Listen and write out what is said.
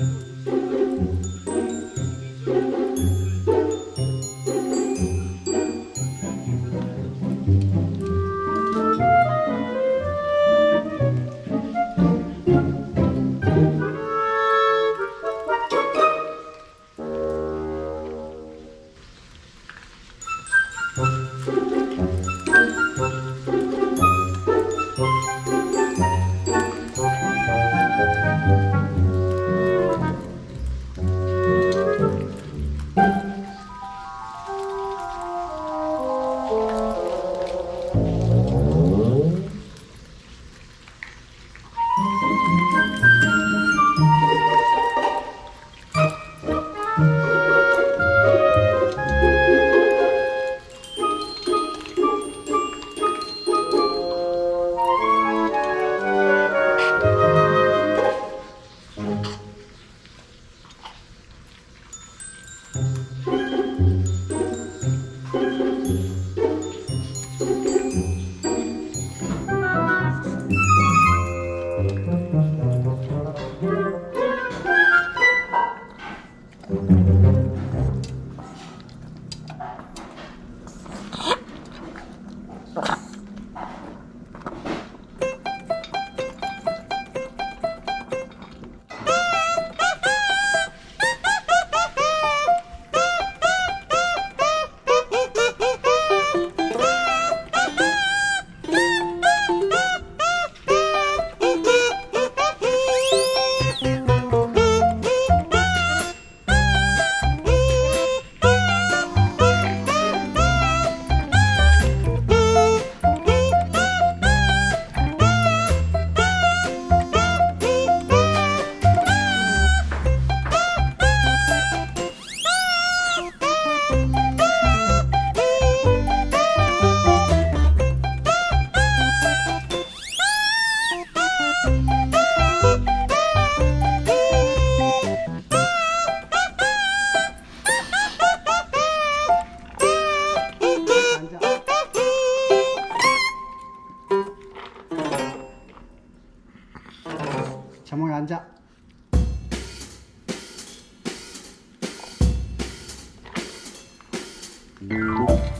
자몽 Thank 앉아. 자